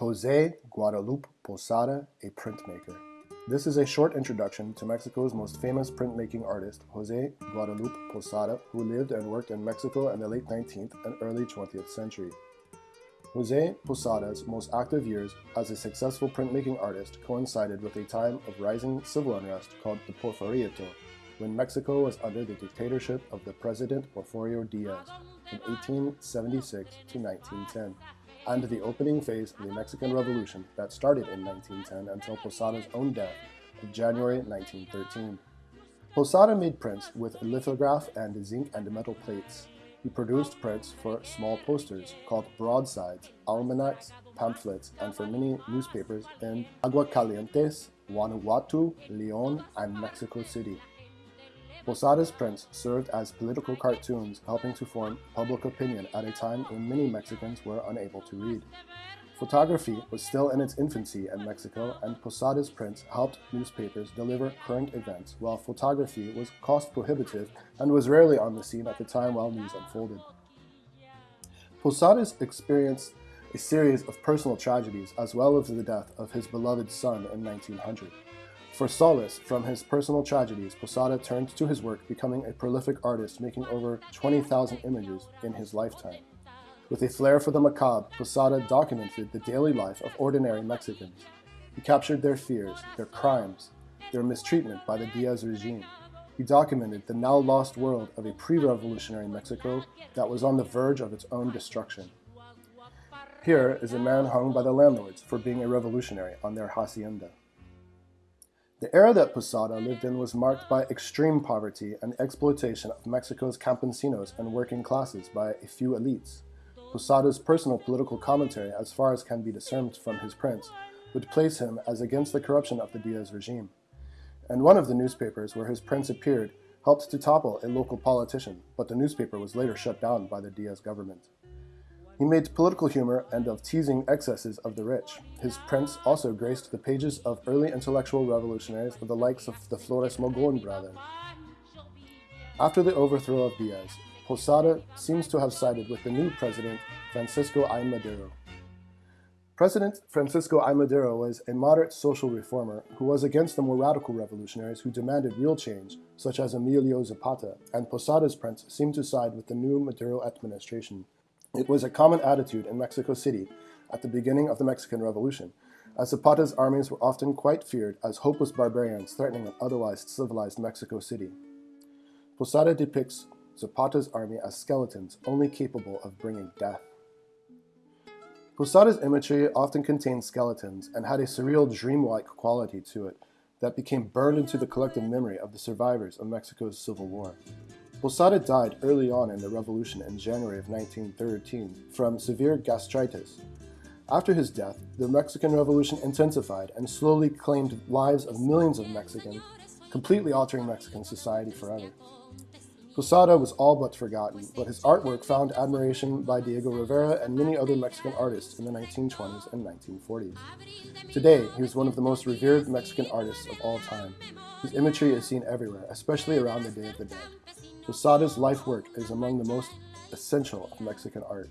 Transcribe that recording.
Jose Guadalupe Posada, a printmaker. This is a short introduction to Mexico's most famous printmaking artist, Jose Guadalupe Posada, who lived and worked in Mexico in the late 19th and early 20th century. Jose Posada's most active years as a successful printmaking artist coincided with a time of rising civil unrest called the Porfiriato, when Mexico was under the dictatorship of the President Porfirio Diaz from 1876 to 1910, and the opening phase of the Mexican Revolution that started in 1910 until Posada's own death in January 1913. Posada made prints with lithograph and zinc and metal plates, he produced prints for small posters called broadsides, almanacs, pamphlets, and for many newspapers in Aguascalientes, Guanajuato, Leon, and Mexico City. Posada's prints served as political cartoons helping to form public opinion at a time when many Mexicans were unable to read. Photography was still in its infancy in Mexico, and Posada's prints helped newspapers deliver current events, while photography was cost prohibitive and was rarely on the scene at the time while news unfolded. Posada's experienced a series of personal tragedies as well as the death of his beloved son in 1900. For solace from his personal tragedies, Posada turned to his work, becoming a prolific artist, making over 20,000 images in his lifetime. With a flair for the macabre, Posada documented the daily life of ordinary Mexicans. He captured their fears, their crimes, their mistreatment by the Diaz regime. He documented the now lost world of a pre-revolutionary Mexico that was on the verge of its own destruction. Here is a man hung by the landlords for being a revolutionary on their hacienda. The era that Posada lived in was marked by extreme poverty and exploitation of Mexico's campesinos and working classes by a few elites. Posada's personal political commentary, as far as can be discerned from his prints, would place him as against the corruption of the Diaz regime. And one of the newspapers where his prints appeared helped to topple a local politician, but the newspaper was later shut down by the Diaz government. He made political humor and of teasing excesses of the rich. His prints also graced the pages of early intellectual revolutionaries of the likes of the Flores Magon brothers. After the overthrow of Diaz, Posada seems to have sided with the new president, Francisco I. Madero. President Francisco I. Madero was a moderate social reformer who was against the more radical revolutionaries who demanded real change, such as Emilio Zapata, and Posada's prints seemed to side with the new Madero administration. It was a common attitude in Mexico City at the beginning of the Mexican Revolution, as Zapata's armies were often quite feared as hopeless barbarians threatening an otherwise civilized Mexico City. Posada depicts Zapata's army as skeletons only capable of bringing death. Posada's imagery often contained skeletons and had a surreal dreamlike quality to it that became burned into the collective memory of the survivors of Mexico's Civil War. Posada died early on in the revolution in January of 1913 from severe gastritis. After his death, the Mexican Revolution intensified and slowly claimed lives of millions of Mexicans, completely altering Mexican society forever. Posada was all but forgotten, but his artwork found admiration by Diego Rivera and many other Mexican artists in the 1920s and 1940s. Today, he is one of the most revered Mexican artists of all time. His imagery is seen everywhere, especially around the Day of the Dead. Posada's life work is among the most essential of Mexican art.